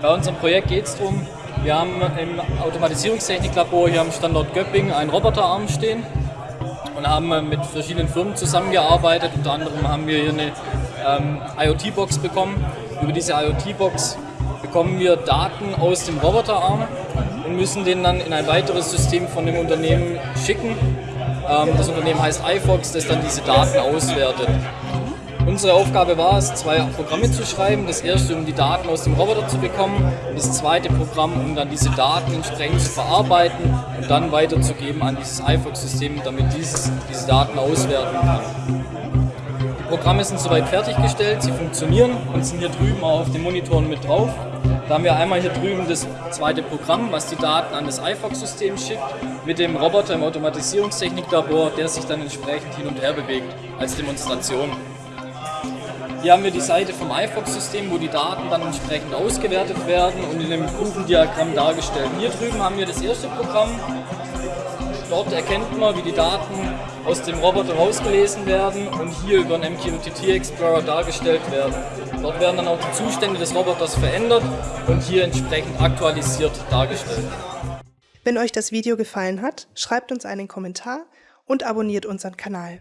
Bei unserem Projekt geht es darum, wir haben im Automatisierungstechniklabor hier am Standort Göppingen einen Roboterarm stehen und haben mit verschiedenen Firmen zusammengearbeitet. Unter anderem haben wir hier eine ähm, IoT-Box bekommen. Über diese IoT-Box bekommen wir Daten aus dem Roboterarm und müssen den dann in ein weiteres System von dem Unternehmen schicken. Ähm, das Unternehmen heißt iFox, das dann diese Daten auswertet. Unsere Aufgabe war es, zwei Programme zu schreiben. Das erste, um die Daten aus dem Roboter zu bekommen. Das zweite Programm, um dann diese Daten entsprechend zu verarbeiten und dann weiterzugeben an dieses iFox-System, damit dieses diese Daten auswerten kann. Die Programme sind soweit fertiggestellt, sie funktionieren und sind hier drüben auch auf den Monitoren mit drauf. Da haben wir einmal hier drüben das zweite Programm, was die Daten an das iFox-System schickt, mit dem Roboter im Automatisierungstechniklabor, der sich dann entsprechend hin und her bewegt als Demonstration. Hier haben wir die Seite vom iFox-System, wo die Daten dann entsprechend ausgewertet werden und in einem Kurvendiagramm dargestellt. Hier drüben haben wir das erste Programm. Dort erkennt man, wie die Daten aus dem Roboter rausgelesen werden und hier über den MQTT Explorer dargestellt werden. Dort werden dann auch die Zustände des Roboters verändert und hier entsprechend aktualisiert dargestellt. Wenn euch das Video gefallen hat, schreibt uns einen Kommentar und abonniert unseren Kanal.